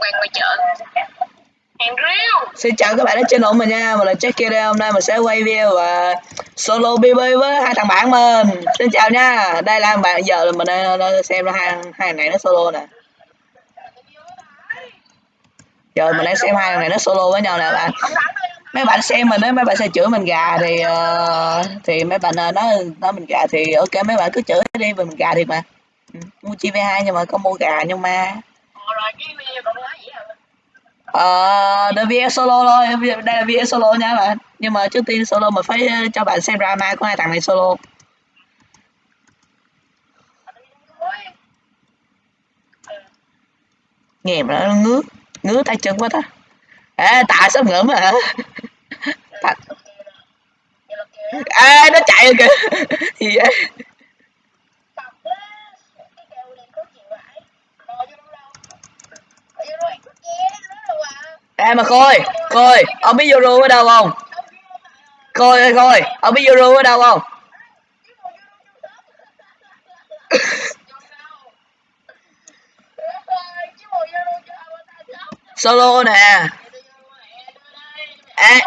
quanh ngoài chợ. Hàng riêu Xin chào các bạn đến channel mình nha, mình là Jackie đây, hôm nay mình sẽ quay video và solo BB với hai thằng bạn mình. Xin chào nha, đây là bạn giờ là mình à, đang xem ra hai hai thằng này nó solo nè. Giờ mình đang xem hai thằng này nó solo với nhau nè bạn. Mấy bạn xem mình á, mấy bạn sẽ chửi mình gà thì uh, thì mấy bạn uh, nói nói mình gà thì ok mấy bạn cứ chửi đi mình gà thiệt mà. Ừ, mua chi V2 nhưng mà có mua gà nhưng mà Ờ, là VS solo thôi, đây là VS solo nha bạn. Nhưng mà trước tiên solo mình phải ờ, cho bạn xem drama của hai thằng này solo. Nghe mà nó ngứa, ngứa tay chân quá ta. Ê, tạ sắp ngưỡng hả? Ê, nó chạy rồi kìa. Gì vậy? Ê mà Khôi, Khôi, ông biết Euro ở đâu không? Khôi ơi Khôi, ông biết Euro ở đâu không? Solo nè. Ê,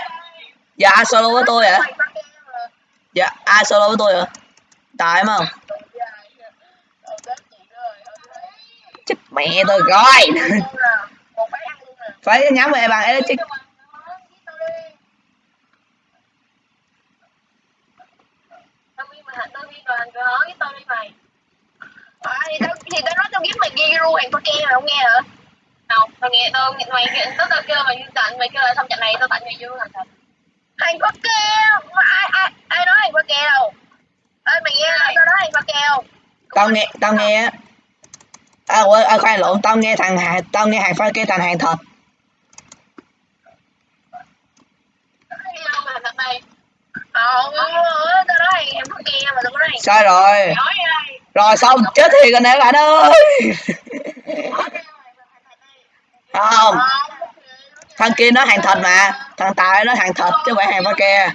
dạ ai solo với tôi hả? Dạ, ai solo với tôi hả? Tại không? Chết mẹ tôi rồi. Phải nhắm về bạn ấy chứ. thì tao thì tao nói tao kiếm mày ghi ru hàng fucking mày không nghe hả không tao nghe tao mày tao tao kêu mày tặng mày kêu là xong trận này tao tặng mày vô hàng thật hàng fucking mà ai ai ai nói hàng fucking đâu ơi mày nghe tao nói hàng fucking không Tao nghe, tao nghe á. À, quên, à, khoan lộn, tao nghe thằng hàng, tao nghe hàng pha cái thằng hàng thật. Cái đâu mà thật này Ờ, tao nói hàng fucking mà tao có nói hàng Sai rồi. Rồi xong, chết thiệt rồi nè bạn ơi. Không, thằng kia nó hàng thật mà. Thằng Tài nó hàng thật chứ không phải hàng pha ke.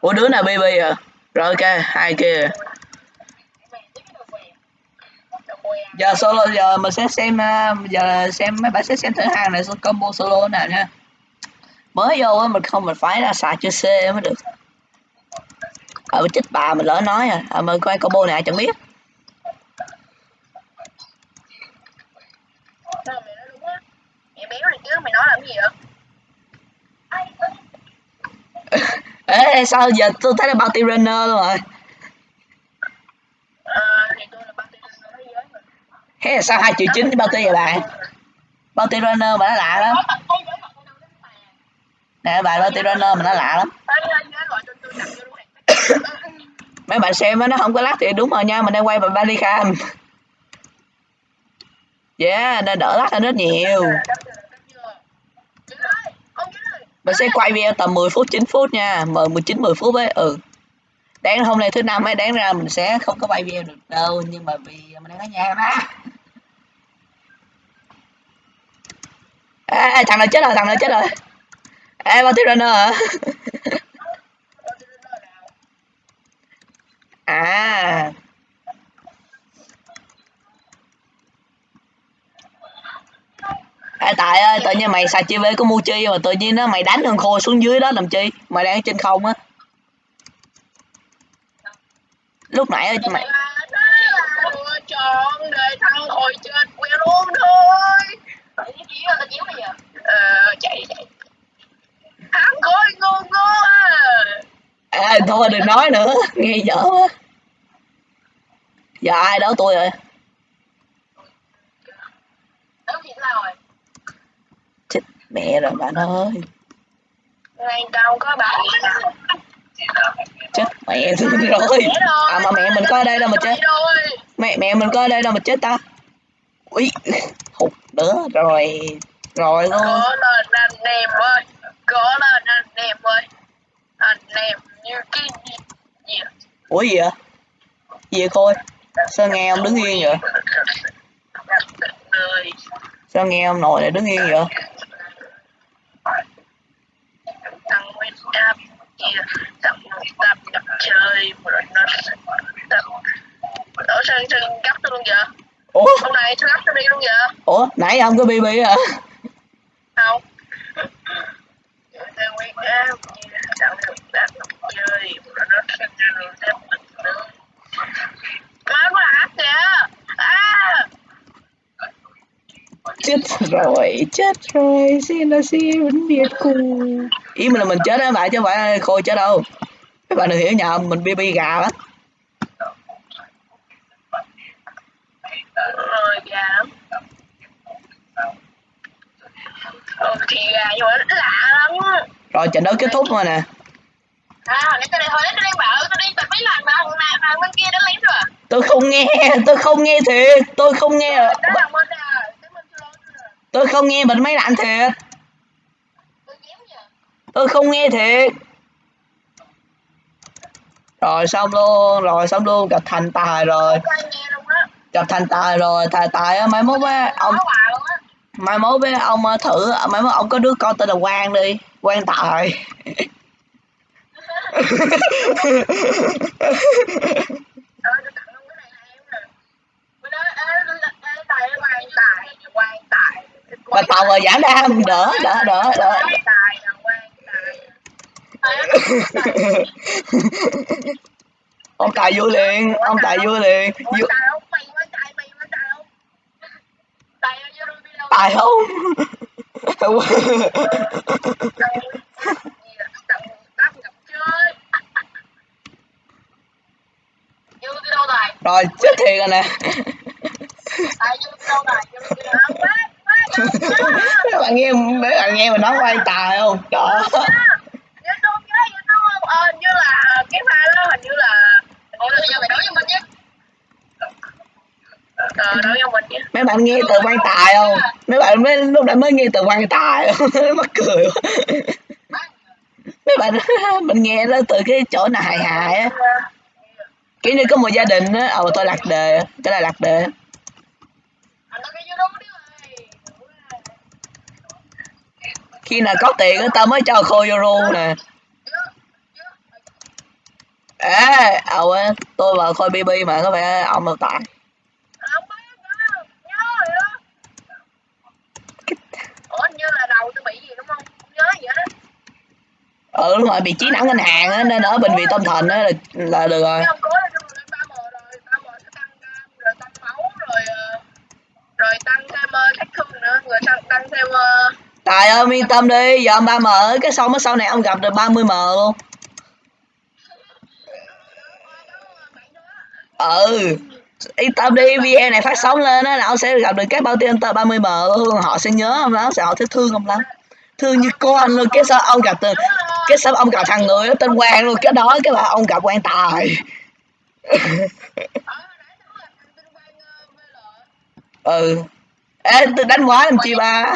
Ủa đứa nào BB à? Rồi ok, hai kia. Giờ solo, giờ mình sẽ xem à, giờ xem mấy bạn sẽ xem thử hàng này combo solo nào nha. Mới vô á, mình không, mình phải là xài chữ C mới được. Ờ chích bà, mình lỡ nói à. Ờ, à mình coi combo này chẳng biết. béo này chứ mày nói làm gì vậy Ê, sao giờ tôi thấy là bounty runner luôn rồi. ờ thì tôi là bác tiên nói với mình Thế là sao hai triệu chín bao bounty vậy bạn? Bounty runner mà nó lạ lắm. Nè bạn bounty runner mà nó lạ lắm. Mấy bạn xem nó không có lắc thì đúng rồi nha, mình đang quay bằng Bandicam. Yeah, nên đỡ lắc hơn rất nhiều. Mình sẽ quay video tầm 10 phút 9 phút nha, mời 19 10 phút ấy. Ừ. Đáng hôm nay thứ năm ấy đáng ra mình sẽ không có bay video được đâu, nhưng mà vì mình đang ở nhà mà. Ê, ê, thằng nào chết rồi, thằng nào chết rồi. Ê, bao tiêu runner hả? à. à ê, tại ơi, tự nhiên mày xài chi của Muchi mà tự nhiên nó mày đánh thằng khôi xuống dưới đó làm chi? Mày đang ở trên không á. Lúc nãy mày chọn để thằng hồi chết queo luôn thôi Tại cái chiếu là chiếu bây giờ ờ chạy chạy thằng khôi ngu ngu à à, thôi đừng nói nữa, nghe dở quá. Giờ ai đó tôi rồi. Chết mẹ rồi bạn ơi. ngày đâu có bạn Chết mẹ tôi rồi. À mà mẹ mình có ở đây đâu mà chết. Mẹ mẹ mình có ở đây đâu mà chết ta. Ui, hụt nữa rồi. Rồi luôn. có lên anh em ơi có lên anh em ơi anh em như cái gì Ủa gì vậy? Gì vậy Khôi? Sao nghe ông đứng yên vậy? Sao nghe ông nội lại đứng yên vậy? Đi luôn vậy? Ủa nãy không có bb à không. Á! À! chết rồi chết rồi. Xin là xin vĩnh biệt cùng ý mình là mình chết đó bạn chứ không phải khôi chết đâu. Các bạn đừng hiểu nhầm mình bb gà lắm Rồi, gà lắm. Ừ, thì gà nhưng mà nó lạ lắm. rồi trận đấu kết thúc rồi nè. À, hồi nãy tôi hồi nãy tôi đang bảo tôi đi tập mấy lần mà thằng nào thằng bên kia đã lấy rồi. tôi không nghe tôi không nghe thiệt tôi không nghe. Rồi. tôi không nghe bật máy lạnh thiệt. Tôi không nghe thiệt. Rồi xong luôn rồi xong luôn gặp thành tài rồi. Gặp thành tài rồi tài tài á mai mốt á ông mai mốt với ông ờ, thử mai mốt ông có đứa con tên là quang đi. Quang tài. Ờ, mà tàu rồi giảm đam đỡ đỡ đỡ đỡ. Ông tài vui liền ông tài vui liền. Quan Vui- tài không? Mày quan tài, mày quan tài không? Tài ơi, vô đi đâu? tài không Tài ơi, gì là tặng tắp gặp chơi. Vô đi đâu không? Rồi, chết thiệt rồi nè. Các bạn nghe, mấy bạn nghe mình nói quay tài không? Trời ơi. Như là cái pha đó hình như là Ủa là giờ mày nói cho mình nhé. Ờ, nói mình nhé. Mấy bạn nghe từ quan tài không? Mấy bạn mới lúc nãy mới nghe từ quan tài. Mắc cười quá. Mấy bạn mình nghe nó từ cái chỗ nào hài hài á. Kiểu như có một gia đình á. Ờ tôi lạc đề. Cái này lạc đề. Khi nào có tiền người tao mới cho khô vô ru nè. Ê ầu tôi vào khôi bb mà có phải ông đâu tài Không biết nữa, nhớ rồi đó Ủa, hình như là đầu tôi bị gì đúng không? Không nhớ gì hết ừ đúng rồi bị trí não ngân hàng á nên ở bệnh viện tâm thần á là, là được rồi. Cái ông cố là xong rồi lên 3M rồi 3M sẽ tăng cam, rồi tăng máu, rồi ờ, tăng thêm sát thương nữa, rồi tăng, tăng thêm ờ, tài ơi yên tâm đi giờ ông ba m cái xong á sau này ông gặp được 30 m luôn. Ừ yên tâm đi video này phát sóng lên á, là ông sẽ gặp được các bao tiêu tờ 30 m. Luôn họ sẽ nhớ ông lắm, sẽ họ sẽ thương ông lắm. Thương như con luôn, cái sao ông gặp từ, cái sao ông gặp thằng người đó tên quang luôn, cái đó, cái là ông gặp quan tài. Ừ. Ê, tôi đánh quá làm chi ba?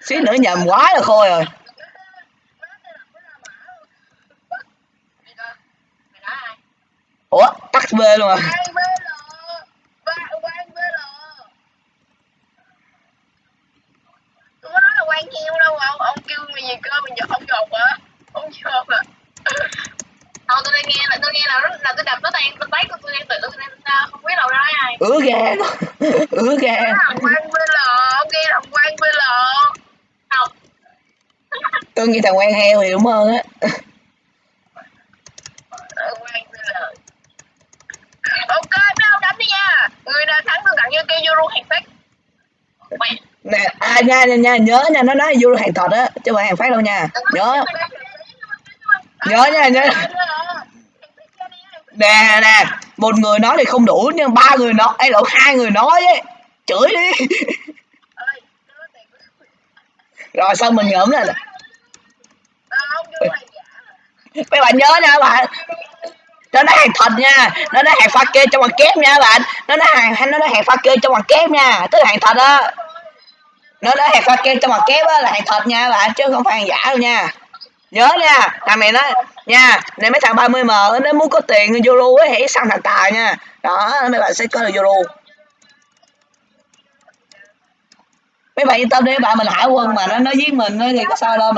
Xíu nữa nhầm quá là khôi rồi ủa tắt b luôn à? Quan heo đâu ông ông kêu mày gì cơ mình giật ông giọt hả ông giọt à Thôi tôi nghe là tôi nghe là rất là tôi đập nó tan tôi thấy của tôi đang tự tôi đang không biết đâu ra ai ứa ga ứa ga thằng quan bê lò ông nghe thằng quan bê lò không tôi nghĩ thằng quan heo thì đúng hơn á Ờ, quan bê lò ok mấy ông đánh đi nha người nào thắng tôi tặng cho cây euro hàng phát Mẹ nha nha nha, nhớ nha, nó nói vô hàng thật á, chứ không hàng phát đâu nha. Nhớ. Nhớ nha, nhớ. Nè nè, một người nói thì không đủ, nhưng ba người nói ấy lộn, hai người nói ấy, chửi đi. Rồi, xong mình ngẫm là mấy bạn nhớ nha, bạn. Nó nói hàng thật nha, nó nói hàng pha kê trong bằng kép nha, bạn. Nó nói hàng, nó nói hàng pha kê trong bằng kép nha, tức là hàng thật á nó đó hàng pha kem trong mặt kép á, là hàng thật nha bạn chứ không phải hàng giả đâu nha. Nhớ nha, thằng này nói, nha, này mấy thằng 30 m, nó muốn có tiền euro ấy hãy săn thằng tài nha. Đó, mấy bạn sẽ có được euro mấy bạn yên tâm đi mấy bạn mình hải quân mà, nó nó giết mình thì có sao đâu